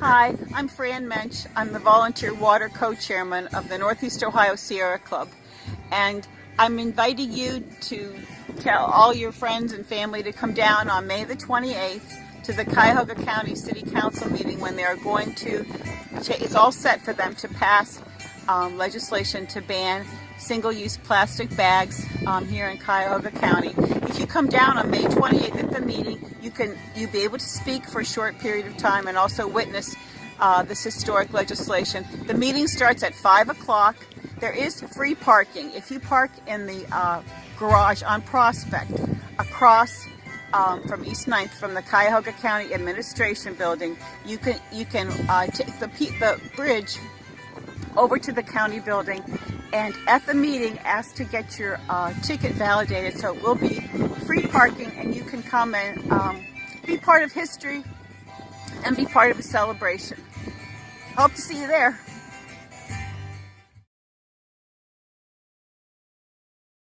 Hi, I'm Fran Mensch. I'm the volunteer water co-chairman of the Northeast Ohio Sierra Club. And I'm inviting you to tell all your friends and family to come down on May the 28th to the Cuyahoga County City Council meeting when they're going to, it's all set for them to pass um, legislation to ban single-use plastic bags um, here in Cuyahoga County. If you come down on May 28th at the meeting, you can you'll be able to speak for a short period of time and also witness uh, this historic legislation. The meeting starts at 5 o'clock. There is free parking. If you park in the uh, garage on Prospect across um, from East 9th from the Cuyahoga County Administration Building, you can you can uh, take the, the bridge over to the county building and at the meeting ask to get your uh, ticket validated so it will be free parking and you can come and um, be part of history and be part of a celebration. Hope to see you there.